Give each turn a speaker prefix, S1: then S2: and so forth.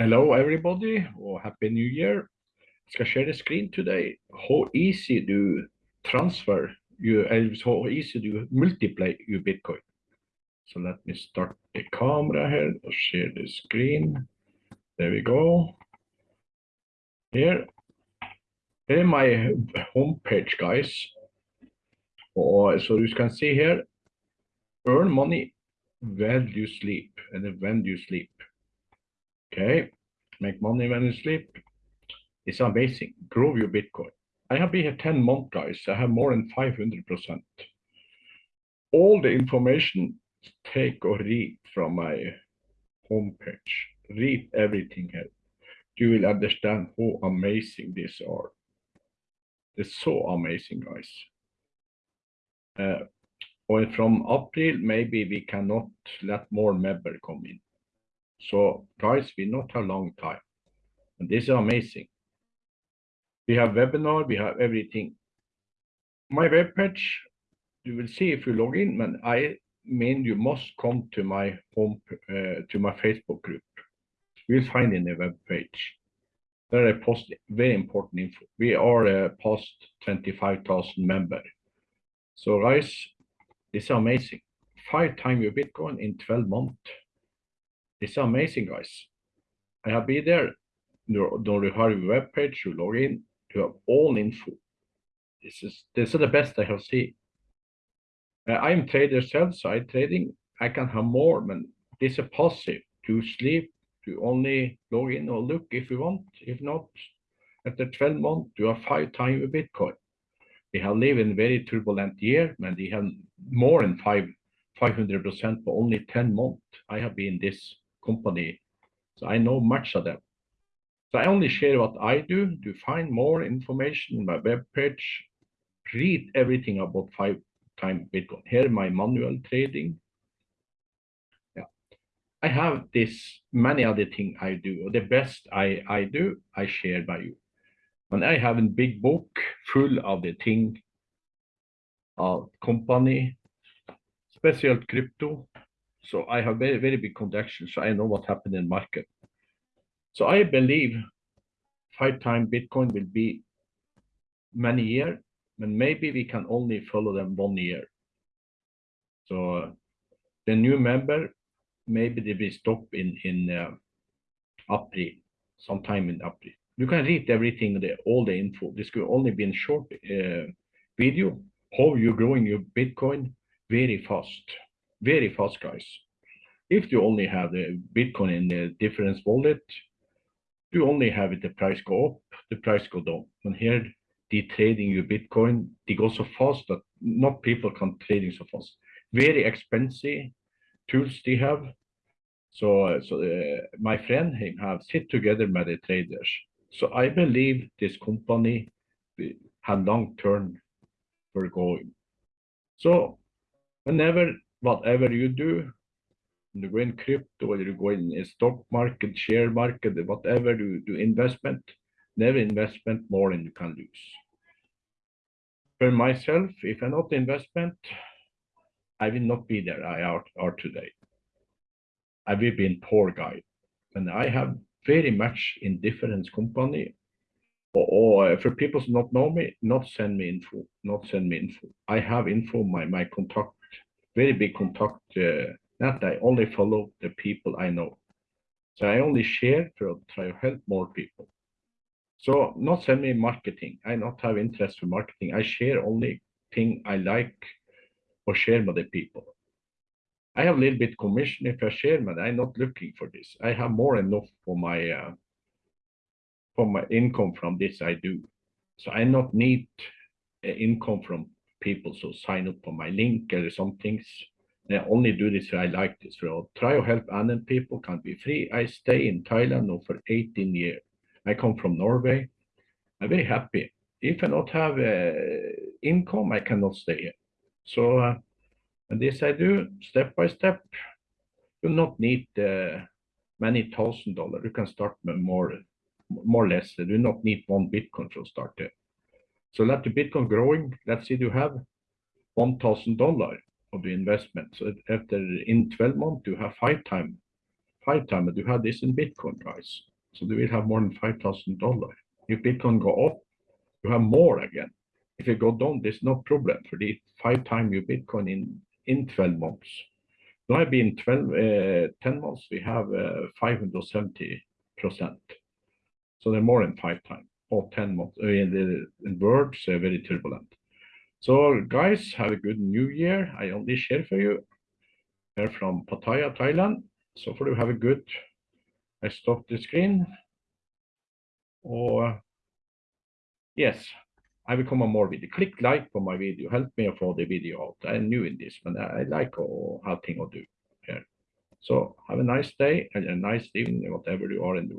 S1: Hello everybody, or Happy New Year. I skal share the screen today. How easy to transfer you, eh, how easy to multiply your Bitcoin. So let me start the camera here or share the screen. There we go. Here, here my homepage, guys. Or eh, so you can see here, earn money while you sleep and when you sleep. Okay, make money when you sleep. It's amazing. Grow your Bitcoin. I have been here 10 months, guys. I have more than 500%. All the information, take or read from my homepage. Read everything here. You will understand how amazing these are. It's so amazing, guys. Uh, or from April, maybe we cannot let more member come in. So guys, we not have long time. And this is amazing. We have webinar, we have everything. My web page, you will see if you log in, but I mean you must come to my home, uh, to my Facebook group. You'll find in the web page. There I post very important info. We are uh, past 25,000 member. So guys, it's amazing. Five times your Bitcoin in 12 months. It's amazing, guys. I have been there. You have a web page, you log in, you have all info. This is this is the best I have seen. Uh, I'm trader self side trading. I can have more, but this is passive. To sleep, to only log in or look if you want. If not, after 12 months, you have five times a Bitcoin. We have lived in very turbulent year, and we have more than five 500% for only 10 months. I have been this company. So I know much of them. So I only share what I do. To find more information on my web page, read everything about five time Bitcoin. Here my manual trading. Yeah, I have this many other things I do. The best I I do, I share by you. And I have a big book full of the thing, uh, company, special crypto, so I have very, very big connections. So I know what happened in market. So I believe five time Bitcoin will be many year, and maybe we can only follow them one year. So uh, the new member, maybe they will stop in in uh, April, sometime in April. You can read everything, the, all the info. This could only be in short uh, video, how you're growing your Bitcoin very fast very fast, guys. If you only have the Bitcoin in the difference wallet, you only have it, the price go up, the price go down. And here, the trading your Bitcoin, they go so fast that not people can trading so fast. Very expensive tools they have. So, so uh, my friend him have sit together with the traders. So I believe this company have long term for going. So whenever whatever you do, you go in crypto or you go in stock market, share market, whatever you do investment, never investment more than you can lose. For myself, if I not investment, I will not be there I are, are today. I will be a poor guy. And I have very much in different company or, or, uh, for people who not know me, not send me info, not send me info. I have info, my, my contact very big contact uh, that I only follow the people I know. So I only share to try to help more people. So not send me marketing. I not have interest for marketing. I share only thing I like or share with the people. I have a little bit commission if I share, but I'm not looking for this. I have more enough for my uh, for my income from this I do. So I not need uh, income from people so sign up for my link or some things. I only do this I like this road. Try to help other people can be free. I stay in Thailand now for 18 years. I come from Norway. I'm very happy. If I not have uh, income, I cannot stay here. So, uh, and this I do step by step. You not need uh, many thousand dollars. You can start more, more or less. You do not need one Bitcoin to start it. So let the Bitcoin growing. Let's say you have $1,000 of the investment. So after in 12 months, you have five times five time, but you have this in Bitcoin, price. So you will have more than five thousand dollar. If Bitcoin go up, you have more again. If it go down, there's no problem for the five time your Bitcoin in in 12 months. Now I've been 12, uh, 10 months, we have uh, 570 percent. So they're more than five times or 10 months. Uh, in the words, uh, very turbulent. So guys, have a good new year. I only share for you here from Pattaya, Thailand. So for you have a good, I stop the screen. Or yes, I will come on more video. Click like for my video. Help me for the video out. I'm new in this, but I like how things I do here. So have a nice day and a nice evening, whatever you are in the world.